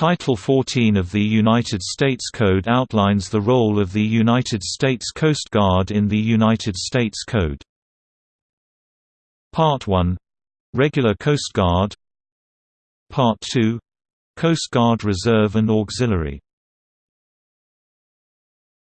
Title 14 of the United States Code outlines the role of the United States Coast Guard in the United States Code. Part 1 — Regular Coast Guard. Part 2 — Coast Guard Reserve and Auxiliary.